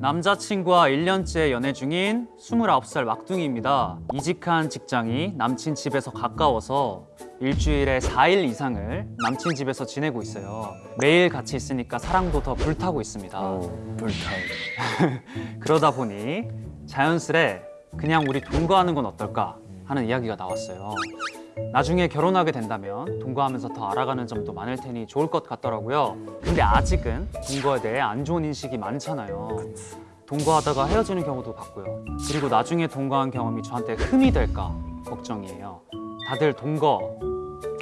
남자친구와 1년째 연애 중인 29살 막둥이입니다. 이직한 직장이 남친 집에서 가까워서 일주일에 4일 이상을 남친 집에서 지내고 있어요. 매일 같이 있으니까 사랑도 더 불타고 있습니다. 불타오. 그러다 보니 자연스레 그냥 우리 동거하는 건 어떨까 하는 이야기가 나왔어요. 나중에 결혼하게 된다면 동거하면서 더 알아가는 점도 많을 테니 좋을 것 같더라고요. 근데 아직은 동거에 대해 안 좋은 인식이 많잖아요. 동거하다가 헤어지는 경우도 봤고요. 그리고 나중에 동거한 경험이 저한테 흠이 될까 걱정이에요. 다들 동거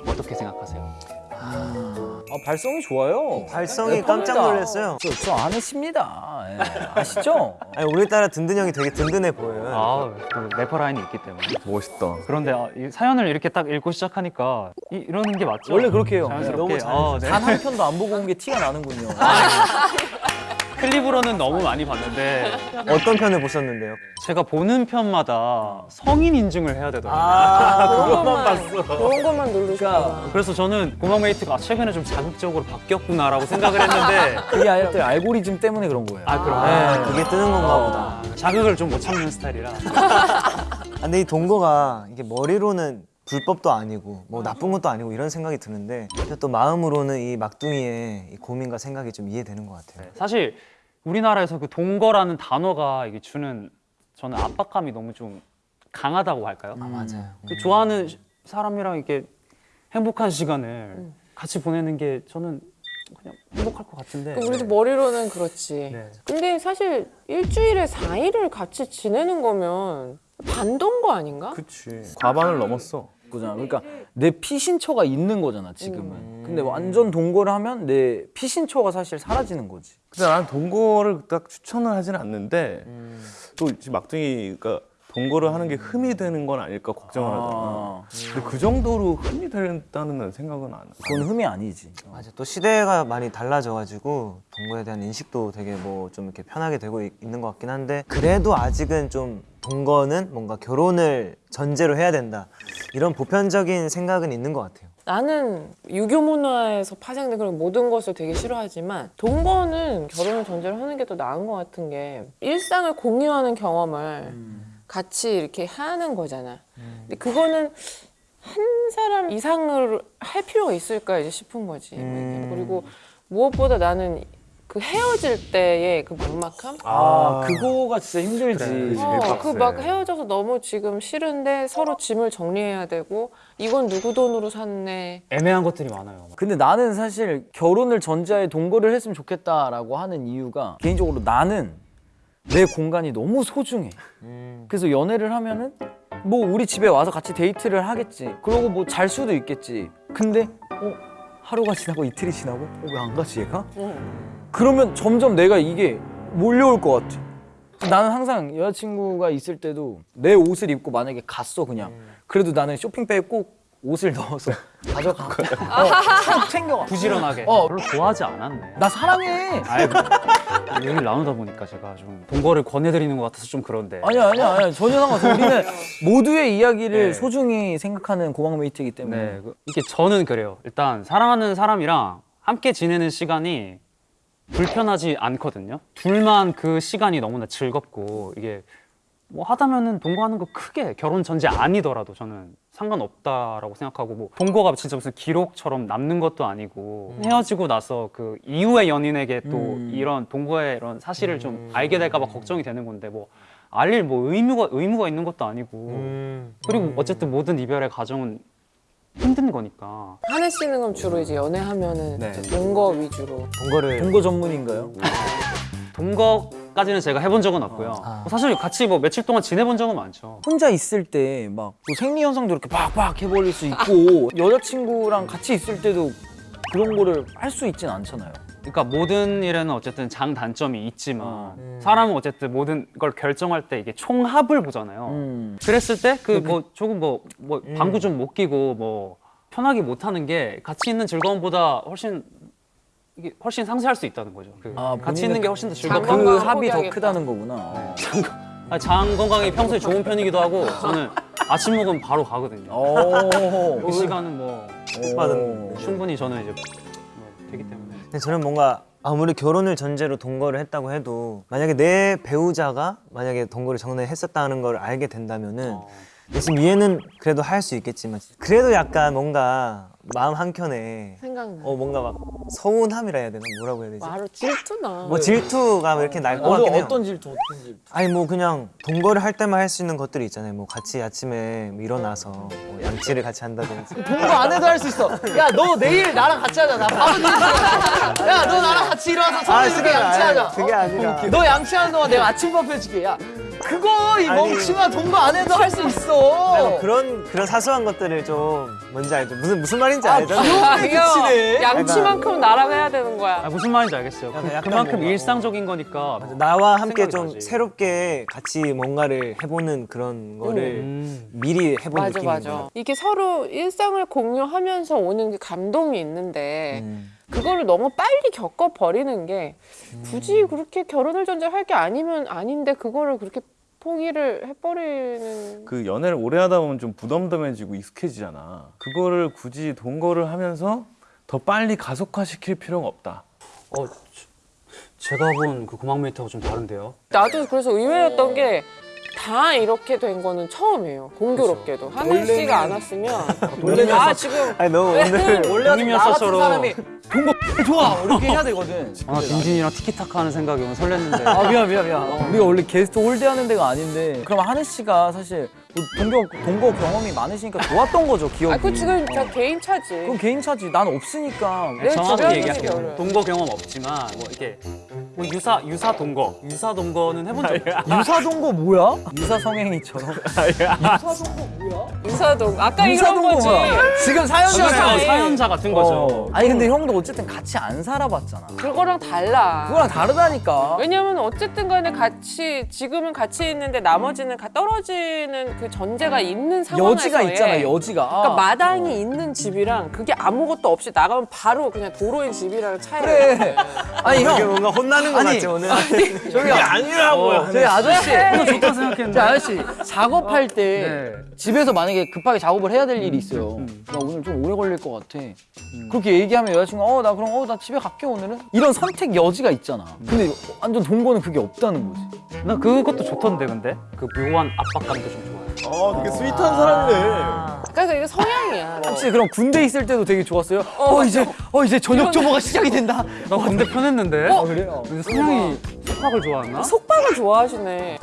어떻게 생각하세요? 아, 발성이 좋아요. 발성이 네, 깜짝. 놀랐어요. 저, 저 아내십니다. 예, 아시죠? 아니, 오늘따라 든든 형이 되게 든든해 보여요. 아, 그 래퍼 라인이 있기 때문에. 멋있다. 그런데 아, 이 사연을 이렇게 딱 읽고 시작하니까 이, 이러는 게 맞죠? 원래 그렇게 해요. 자연스럽게. 너무 어, 네. 단한 편도 안 보고 온 게 티가 나는군요. 클립으로는 너무 많이 봤는데 어떤 편을 보셨는데요? 제가 보는 편마다 성인 인증을 해야 되더라고요. 아, 그것만 봤어. 그런 것만 누르니까. 그래서 저는 고막메이트가 아, 최근에 좀 자극적으로 바뀌었구나라고 생각을 했는데 그게 또 알고리즘 때문에 그런 거예요. 아 그럼 네, 그게 뜨는 건가 보다. 아, 자극을 좀 못 참는 스타일이라 아, 근데 이 동거가 이게 머리로는 불법도 아니고 뭐 나쁜 것도 아니고 이런 생각이 드는데 또 마음으로는 이 막둥이의 이 고민과 생각이 좀 이해되는 것 같아요. 네, 사실 우리나라에서 그 동거라는 단어가 이게 주는 저는 압박감이 너무 좀 강하다고 할까요? 아, 맞아요. 그 좋아하는 시- 사람이랑 이렇게 행복한 시간을 같이 보내는 게 저는 그냥 행복할 것 같은데 그 우리도 머리로는 그렇지. 네. 근데 사실 일주일에 4일을 같이 지내는 거면 반동거 아닌가? 그치. 과반을 넘었어. 거잖아. 그러니까 내 피신처가 있는 거잖아 지금은. 근데 완전 동거를 하면 내 피신처가 사실 사라지는 거지. 근데 나는 동거를 딱 추천을 하진 않는데 또 지금 막둥이가 동거를 하는 게 흠이 되는 건 아닐까 걱정을 하잖아. 아, 근데 그 정도로 흠이 된다는 생각은 안 해. 그건 흠이 아니지. 맞아. 또 시대가 많이 달라져가지고 동거에 대한 인식도 되게 뭐 좀 이렇게 편하게 되고 있, 는 것 같긴 한데 그래도 아직은 좀 동거는 뭔가 결혼을 전제로 해야 된다 이런 보편적인 생각은 있는 것 같아요. 나는 유교 문화에서 파생된 그런 모든 것을 되게 싫어하지만 동거는 결혼을 전제로 하는 게 더 나은 것 같은 게 일상을 공유하는 경험을 같이 이렇게 하는 거잖아. 근데 그거는 한 사람 이상을 할 필요가 있을까 이제 싶은 거지. 음. 그리고 무엇보다 나는 그 헤어질 때의 그 막막함? 아, 그거가 진짜 힘들지. 그래. 어. 그 막 헤어져서 너무 지금 싫은데 서로 짐을 정리해야 되고 이건 누구 돈으로 샀네. 애매한 것들이 많아요. 근데 나는 사실 결혼을 전제하에 동거를 했으면 좋겠다라고 하는 이유가 개인적으로 나는 내 공간이 너무 소중해. 그래서 연애를 하면은 뭐 우리 집에 와서 같이 데이트를 하겠지. 그러고 뭐 잘 수도 있겠지. 근데 어 하루가 지나고 이틀이 지나고 어, 왜 안 가지 얘가? 그러면 점점 내가 이게 몰려올 것 같아. 나는 항상 여자친구가 있을 때도 내 옷을 입고 만약에 갔어 그냥. 그래도 나는 쇼핑백에 꼭 옷을 넣어서 가져가. 어, 꼭 챙겨가. 부지런하게 어. 별로 좋아하지 않았네. 나 사랑해. 아이 뭐, 얘기를 나누다 보니까 제가 좀 동거를 권해드리는 것 같아서 좀 그런데 아니야 아니야 아니야 전혀 상관없어. 우리는 모두의 이야기를 네. 소중히 생각하는 고막메이트이기 때문에. 네, 그- 이게 저는 그래요. 일단 사랑하는 사람이랑 함께 지내는 시간이 불편하지 않거든요. 둘만 그 시간이 너무나 즐겁고 이게 뭐 하다면은 동거하는 거 크게 결혼 전제 아니더라도 저는 상관없다라고 생각하고 뭐 동거가 진짜 무슨 기록처럼 남는 것도 아니고 헤어지고 나서 그 이후의 연인에게 또 음. 이런 동거의 이런 사실을 좀 알게 될까 봐 걱정이 되는 건데 뭐 알릴 뭐 의무가 의무가 있는 것도 아니고 음. 그리고 어쨌든 모든 이별의 과정은 힘든 거니까 하늘 씨는 그럼 주로 이제 연애하면은 네. 동거 위주로. 동거를 동거 전문인가요? 동거 까지는 제가 해본 적은 없고요. 아. 사실 같이 뭐 며칠 동안 지내본 적은 많죠. 혼자 있을 때 막 생리 현상도 이렇게 빡빡 해버릴 수 있고 여자친구랑 같이 있을 때도 그런 거를 할 수 있진 않잖아요. 그러니까 모든 일에는 어쨌든 장단점이 있지만 어. 사람은 어쨌든 모든 걸 결정할 때 이게 총합을 보잖아요. 음. 그랬을 때 그 뭐 조금 뭐, 뭐 음. 방구 좀 못 끼고 뭐 편하게 못 하는 게 같이 있는 즐거움보다 훨씬 이게 훨씬 상쇄할 수 있다는 거죠. 그 아, 같이 있는 게 훨씬 더장 즐겁고 그 합이 더. 크다는 거구나. 어. 아니, 장 건강이 평소에 좋은 편이기도 하고 저는 아침 먹으면 바로 가거든요. 오. 그 시간은 뭐 받은 충분히 저는 이제 뭐 되기 때문에 근데 저는 뭔가 아무리 결혼을 전제로 동거를 했다고 해도 만약에 내 배우자가 만약에 동거를 전에 했었다는 걸 알게 된다면은 어. 지금 이해는 그래도 할 수 있겠지만 그래도 약간 뭔가 마음 한켠에 생각나. 어 뭔가 막 서운함이라 해야 되나 뭐라고 해야 되지? 바로 질투나. 뭐 질투가 이렇게 날것 어떤, 같긴 해요. 어떤 질투 어떤 질투 아니 뭐 그냥 동거를 할 때만 할 수 있는 것들이 있잖아요. 뭐 같이 아침에 뭐 일어나서 뭐 양치를 같이 한다든지. 동거 안 해도 할 수 있어 야 너 내일 나랑 같이 하자 나 밥은 야너 나랑 같이 일어나서 서로 이렇게 그게 양치하자 그게 아니라. 너 양치하는 동안 내가 아침밥 해줄게 야 그거 이. 멍청아 동거 안 해도 할 수 있어 아니, 뭐 그런 그런 사소한 것들을 좀 뭔지 알죠? 무슨 무슨 말인지 알죠? 아, 그치네. 양치만큼 나랑 해야 되는 거야. 아, 무슨 말인지 알겠어요. 그, 약간 그 만큼 뭔가, 일상적인 거니까. 나와 함께 좀 나지. 새롭게 같이 뭔가를 해보는 그런 거를 음. 미리 해본 맞아 느낌인 맞아. 거예요. 이게 서로 일상을 공유하면서 오는 그 감동이 있는데 음. 그거를 너무 빨리 겪어 버리는 게 굳이 그렇게 결혼을 전제할 게 아니면 아닌데 그거를 그렇게 포기를 해버리는 그 연애를 오래 하다 보면 좀 부담담해지고 익숙해지잖아. 그거를 굳이 동거를 하면서 더 빨리 가속화시킬 필요가 없다. 어, 제가 본 그 고막 메이트하고 좀 다른데요. 나도 그래서 의외였던 게 다 이렇게 된 거는 처음이에요. 공교롭게도. 하늘 씨가 안 왔으면. 아 지금 아니 너 오늘 원래 형님이었어처럼. 사람이 동거 좋아 이렇게 해야 되거든. 아, 딘딘이랑 티키타카 하는 생각이 오늘 설렜는데. 아 미안 미안 미안. 우리가 원래 게스트 홀대하는 데가 아닌데. 그럼 하늘 씨가 사실 뭐 동거 동거 경험이 많으시니까 좋았던 거죠 기억이 아, 그 지금 다 개인 차지. 그건 개인 차지 난 없으니까 내 정확히 주변에 얘기할게요. 동거 경험 없지만 뭐 이렇게 뭐 유사 유사 동거, 유사 동거는 해본 적 없어요. 유사 동거 뭐야? 유사 성행위처럼 유사 동. 아까 유사 이런 동거 거지. 뭐야? 지금 사연자 유사. 사연자 같은 거죠. 어. 아니 근데 형도 어쨌든 같이 안 살아봤잖아 그거랑 달라. 그거랑 다르다니까 왜냐면 어쨌든 간에 같이 지금은 같이 있는데 나머지는 가 떨어지는 그 전제가 있는 상황에서 여지가 있잖아 여지가 그러니까 마당이 있는 집이랑 그게 아무것도 없이 나가면 바로 그냥 도로인 집이랑 차이가 그래. 아니 이게 형 뭔가 혼나는 거 아니, 같지 오늘? 저기 아니라고요 저희 아저씨 좋다 생각했는데. 저 아저씨 작업할 때 네. 집에서 만약에 급하게 작업을 해야 될 일이 있어요. 나 오늘 좀 오래 걸릴 것 같아. 그렇게 얘기하면 여자친구가 어 나 그럼 어 나 집에 갈게 오늘은 이런 선택 여지가 있잖아. 근데 완전 동거는 그게 없다는 거지. 나 그것도 좋던데 근데 그 묘한 압박감도 좀 좋아요. 아, 되게 스윗한 사람이네. 그러니까 이게 성향이야. 혹시 그럼 군대 있을 때도 되게 좋았어요? 어, 이제 어 이제 저녁 점호가 시작이 된다. 나 군대 편했는데. 어 그래요? 성향이 속박을 좋아하나? 속박을 좋아하시네.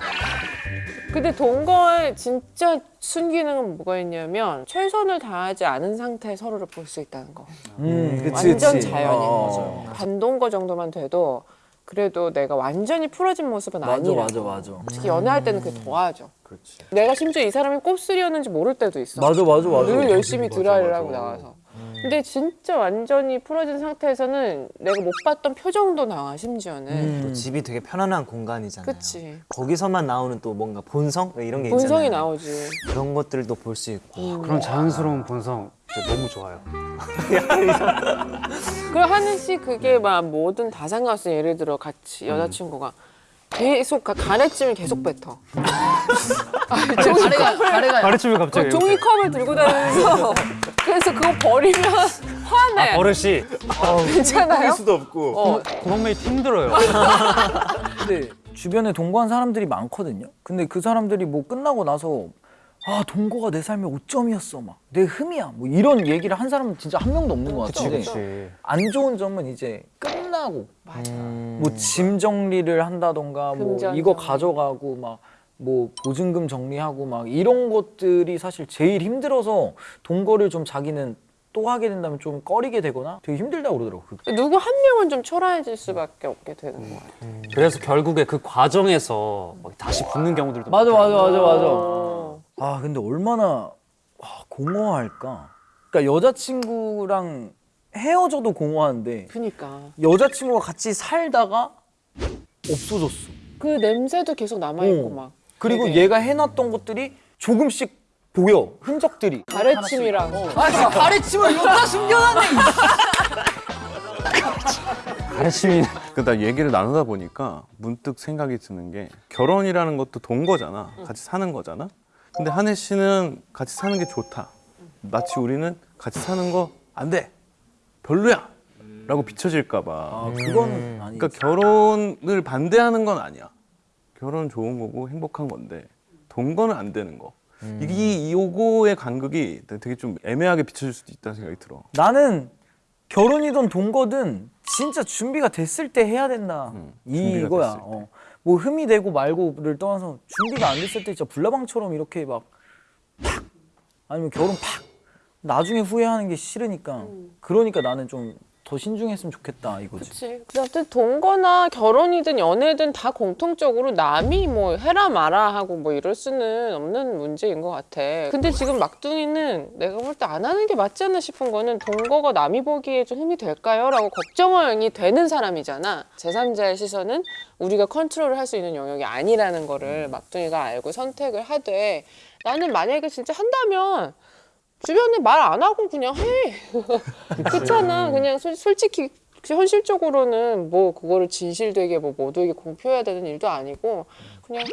근데 동거의 진짜 순기능은 뭐가 있냐면 최선을 다하지 않은 상태에 서로를 볼 수 있다는 거. 음, 그치, 완전 그치. 자연인 어. 거죠. 반동거 정도만 돼도 그래도 내가 완전히 풀어진 모습은 맞아 아니라. 맞아 맞아. 특히 연애할 때는 그게 더하죠. 내가 심지어 이 사람이 곱슬이었는지 모를 때도 있어. 맞아 맞아 맞아. 늘 열심히 드라이를 하고 나와서. 근데 진짜 완전히 풀어진 상태에서는 내가 못 봤던 표정도 나와 심지어는. 또 집이 되게 편안한 공간이잖아요. 그치. 거기서만 나오는 또 뭔가 본성 이런 게 있잖아요. 본성이 나오지. 그런 것들도 볼 수 있고. 그런 자연스러운 본성 너무 좋아요. 그리고 하는 씨 그게 막 뭐든 다 상관없어. 예를 들어 같이 여자친구가 계속 가- 가래찜을 계속 뱉어. 아, 종이컵을 가래가 가르침을 갑자기. 그 종이컵을 들고 다니면서 그래서 그거 버리면 화내. 아, 버릇이 괜찮아요? 수도 없고. 어. mate 힘들어요. 근데 주변에 동거한 사람들이 많거든요. 근데 그 사람들이 뭐 끝나고 나서 아 동거가 내 삶의 오점이었어 막 내 흠이야 뭐 이런 얘기를 한 사람은 진짜 한 명도 없는 것 같은데 그치. 안 좋은 점은 이제 끝나고 맞아. 뭐 짐 정리를 한다던가 뭐 이거. 가져가고 막 뭐 보증금 정리하고 막 이런 것들이 사실 제일 힘들어서 동거를 좀 자기는 또 하게 된다면 좀 꺼리게 되거나 되게 힘들다고 그러더라고. 그 누구 한 명은 좀 초라해질 수밖에 없게 되는 것 같아. 그래서 결국에 그 과정에서 막 다시 붙는 경우들도 맞아 맞아 맞아 맞아. 어. 아 근데 얼마나 와, 공허할까? 그러니까 여자친구랑 헤어져도 공허한데 그니까. 여자친구가 같이 살다가 없어졌어. 그 냄새도 계속 남아있고 어. 막. 그리고 되게 얘가 해놨던 것들이 조금씩 보여 흔적들이. 가래침이랑. 아 진짜 가래침을 여기다 숨겨놨네. 가르침이 그나 얘기를 나누다 보니까 문득 생각이 드는 게 결혼이라는 것도 동거잖아. 같이 사는 거잖아. 근데 한혜 씨는 같이 사는 게 좋다. 마치 우리는 같이 사는 거 안 돼. 별로야. 라고 비춰질까 봐. 아 그건 아니. 그러니까 결혼을 반대하는 건 아니야. 결혼 좋은 거고 행복한 건데 동거는 안 되는 거. 이게 이 요거의 간극이 되게 좀 애매하게 비춰질 수도 있다는 생각이 들어. 나는 결혼이든 동거든 진짜 준비가 됐을 때 해야 된다. 음, 이거야. 어. 뭐 흠이 되고 말고를 떠나서 준비가 안 됐을 때 진짜 불나방처럼 이렇게 막 팍! 아니면 결혼 팍! 나중에 후회하는 게 싫으니까. 그러니까 나는 좀 더 신중했으면 좋겠다 이거지. 그치. 아무튼 동거나 결혼이든 연애든 다 공통적으로 남이 뭐 해라 마라 하고 뭐 이럴 수는 없는 문제인 것 같아. 근데 지금 막둥이는 내가 볼 때 안 하는 게 맞지 않나 싶은 거는 동거가 남이 보기에 좀 흠이 될까요? 라고 걱정이 되는 사람이잖아. 제3자의 시선은 우리가 컨트롤을 할 수 있는 영역이 아니라는 거를 막둥이가 알고 선택을 하되 나는 만약에 진짜 한다면 주변에 말 안 하고 그냥 해. 그렇잖아. 그냥 솔, 솔직히 현실적으로는 뭐 그거를 진실되게 뭐 모두에게 공표해야 되는 일도 아니고 그냥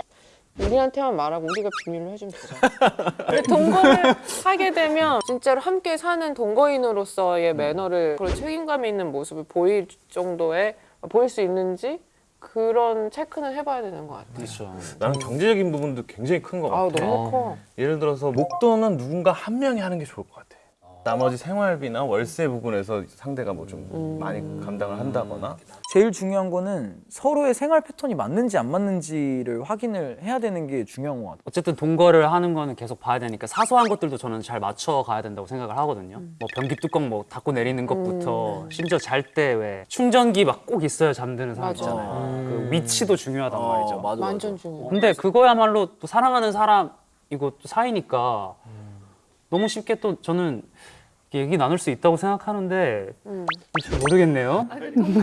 우리한테만 말하고 우리가 비밀로 해주면 되잖아. 근데 동거를 하게 되면 진짜로 함께 사는 동거인으로서의 매너를 그런 책임감 있는 모습을 보일 정도의 보일 수 있는지 그런 체크는 해봐야 되는 것 같아. 그렇죠. 나는 경제적인 부분도 굉장히 큰 것 같아. 아 너무 커. 예를 들어서 목돈은 누군가 한 명이 하는 게 좋을 것 같아. 나머지 생활비나 월세 부분에서 상대가 뭐 좀 많이 감당을 한다거나 제일 중요한 거는 서로의 생활 패턴이 맞는지 안 맞는지를 확인을 해야 되는 게 중요한 것 같아요. 어쨌든 동거를 하는 거는 계속 봐야 되니까 사소한 것들도 저는 잘 맞춰 가야 된다고 생각을 하거든요. 뭐 변기 뚜껑 뭐 닫고 내리는 것부터 심지어 잘 때 왜 충전기 막 꼭 있어야 잠드는 사람 맞아. 있잖아요. 그 위치도 중요하단 말이죠. 어, 맞아, 완전 맞아. 중요해. 근데 그거야말로 또 사랑하는 사람이고 또 사이니까 너무 쉽게 또 저는 얘기 나눌 수 있다고 생각하는데 음. 잘 모르겠네요.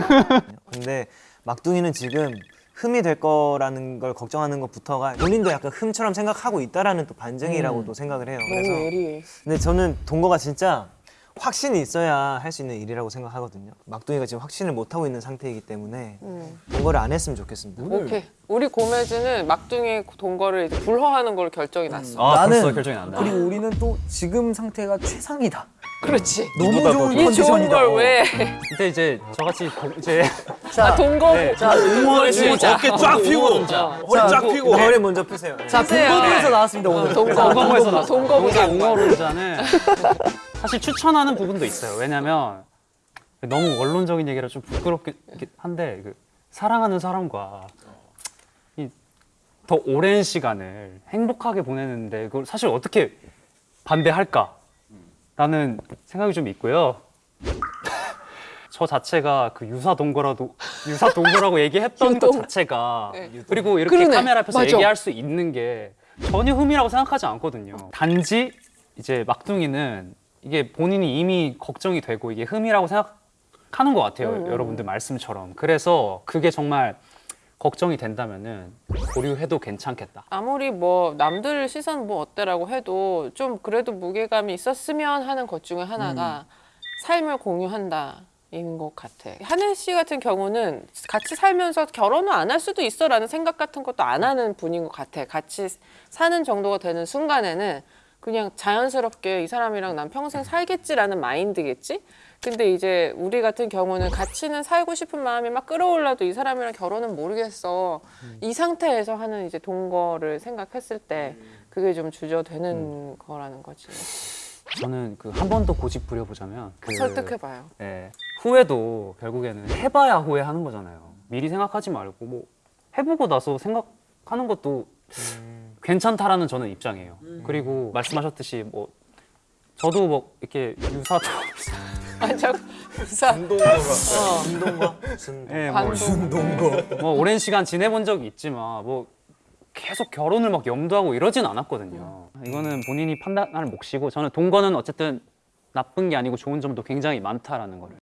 근데 막둥이는 지금 흠이 될 거라는 걸 걱정하는 것부터가 본인도 약간 흠처럼 생각하고 있다라는 또 반증이라고도 생각을 해요. 너무 그래서 예리해. 근데 저는 동거가 진짜 확신이 있어야 할 수 있는 일이라고 생각하거든요. 막둥이가 지금 확신을 못 하고 있는 상태이기 때문에 음. 동거를 안 했으면 좋겠습니다. 오케이. 우리 고매즈는 막둥이 동거를 이제 불허하는 걸로 결정이 났어. 아, 나는 벌써 결정이 난다. 그리고 우리는 또 지금 상태가 최상이다. 그렇지. 너무 좋은 이 좋은 컨디션이다. 걸 왜? 근데 이제 저같이 고- 이제 자, 아, 동거. 네. 자, 응원주의자. 어깨 쫙 펴고 허리 쫙 펴고 머리 먼저 푸세요. 자. 동거부에서 나왔습니다 오늘. 동거부에서 나왔어. 동거부자. 응어론자는 사실 추천하는 부분도 있어요. 왜냐면 너무 원론적인 얘기라 좀 부끄럽긴 한데 그 사랑하는 사람과 이더 오랜 시간을 행복하게 보내는데 그걸 사실 어떻게 반대할까? 라는 생각이 좀 있고요. 저 자체가 그 유사 동거라도 유사 동거라고 얘기했던 것. 자체가 네. 그리고 이렇게 그러네. 카메라 앞에서 맞아. 얘기할 수 있는 게 전혀 흠이라고 생각하지 않거든요. 단지 이제 막둥이는 이게 본인이 이미 걱정이 되고 이게 흠이라고 생각하는 것 같아요. 음, 음. 여러분들 말씀처럼. 그래서 그게 정말 걱정이 된다면은 보류해도 괜찮겠다. 아무리 뭐 남들 시선 뭐 어때라고 해도 좀 그래도 무게감이 있었으면 하는 것 중에 하나가 삶을 공유한다. 인것 같아. 한혜 씨 같은 경우는 같이 살면서 결혼을 안할 수도 있어라는 생각 같은 것도 안 하는 분인 것 같아. 같이 사는 정도가 되는 순간에는 그냥 자연스럽게 이 사람이랑 난 평생 살겠지라는 마인드겠지? 근데 이제 우리 같은 경우는 같이는 살고 싶은 마음이 막 끌어올라도 이 사람이랑 결혼은 모르겠어. 이 상태에서 하는 이제 동거를 생각했을 때 그게 좀 주저되는 거라는 거지. 저는 그 한 번 더 고집 부려보자면 그 설득해봐요. 예, 후회도 결국에는 해봐야 후회하는 거잖아요. 미리 생각하지 말고 뭐 해보고 나서 생각하는 것도 괜찮다라는 저는 입장이에요. 그리고 말씀하셨듯이 뭐 저도 뭐 이렇게 유사도 아, 저, 사, 어, 운동과 무슨 예, 뭐, 반동. 뭐 오랜 시간 지내본 적이 있지만 뭐 계속 결혼을 막 염두하고 이러진 않았거든요. 이거는 본인이 판단할 몫이고 저는 동거는 어쨌든 나쁜 게 아니고 좋은 점도 굉장히 많다라는 거를